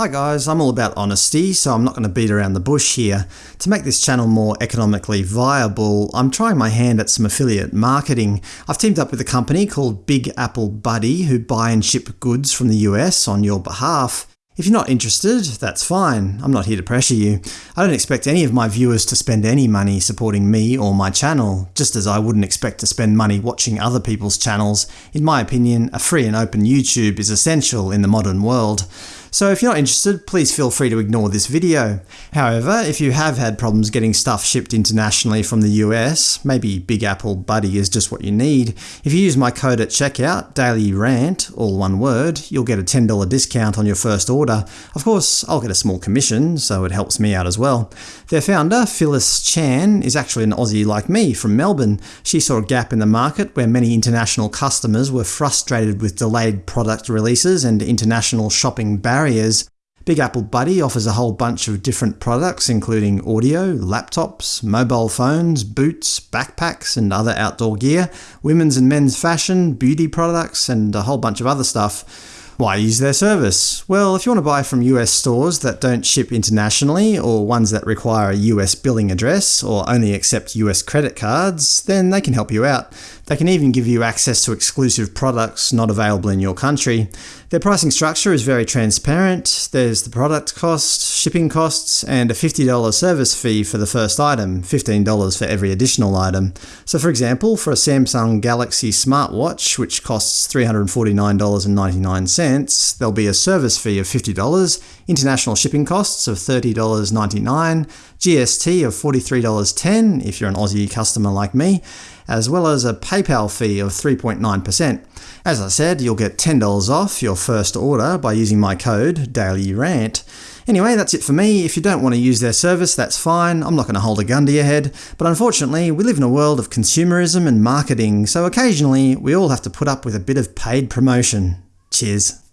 Hi guys, I'm all about honesty, so I'm not going to beat around the bush here. To make this channel more economically viable, I'm trying my hand at some affiliate marketing. I've teamed up with a company called Big Apple Buddy who buy and ship goods from the US on your behalf. If you're not interested, that's fine. I'm not here to pressure you. I don't expect any of my viewers to spend any money supporting me or my channel, just as I wouldn't expect to spend money watching other people's channels. In my opinion, a free and open YouTube is essential in the modern world. So if you're not interested, please feel free to ignore this video. However, if you have had problems getting stuff shipped internationally from the US, maybe Big Apple Buddy is just what you need, if you use my code at checkout, DailyRant, all one word, you'll get a $10 discount on your first order. Of course, I'll get a small commission, so it helps me out as well. Their founder, Phyllis Chan, is actually an Aussie like me from Melbourne. She saw a gap in the market where many international customers were frustrated with delayed product releases and international shopping barriers barriers, Big Apple Buddy offers a whole bunch of different products including audio, laptops, mobile phones, boots, backpacks and other outdoor gear, women's and men's fashion, beauty products, and a whole bunch of other stuff. Why use their service? Well, if you want to buy from US stores that don't ship internationally, or ones that require a US billing address, or only accept US credit cards, then they can help you out. They can even give you access to exclusive products not available in your country. Their pricing structure is very transparent. There's the product cost, shipping costs, and a $50 service fee for the first item, $15 for every additional item. So for example, for a Samsung Galaxy smartwatch, which costs $349.99, there'll be a service fee of $50, international shipping costs of $30.99, GST of $43.10 if you're an Aussie customer like me, as well as a PayPal fee of 3.9%. As I said, you'll get $10 off your first order by using my code DailyRant. Anyway, that's it for me. If you don't want to use their service, that's fine. I'm not going to hold a gun to your head. But unfortunately, we live in a world of consumerism and marketing, so occasionally we all have to put up with a bit of paid promotion. Cheers.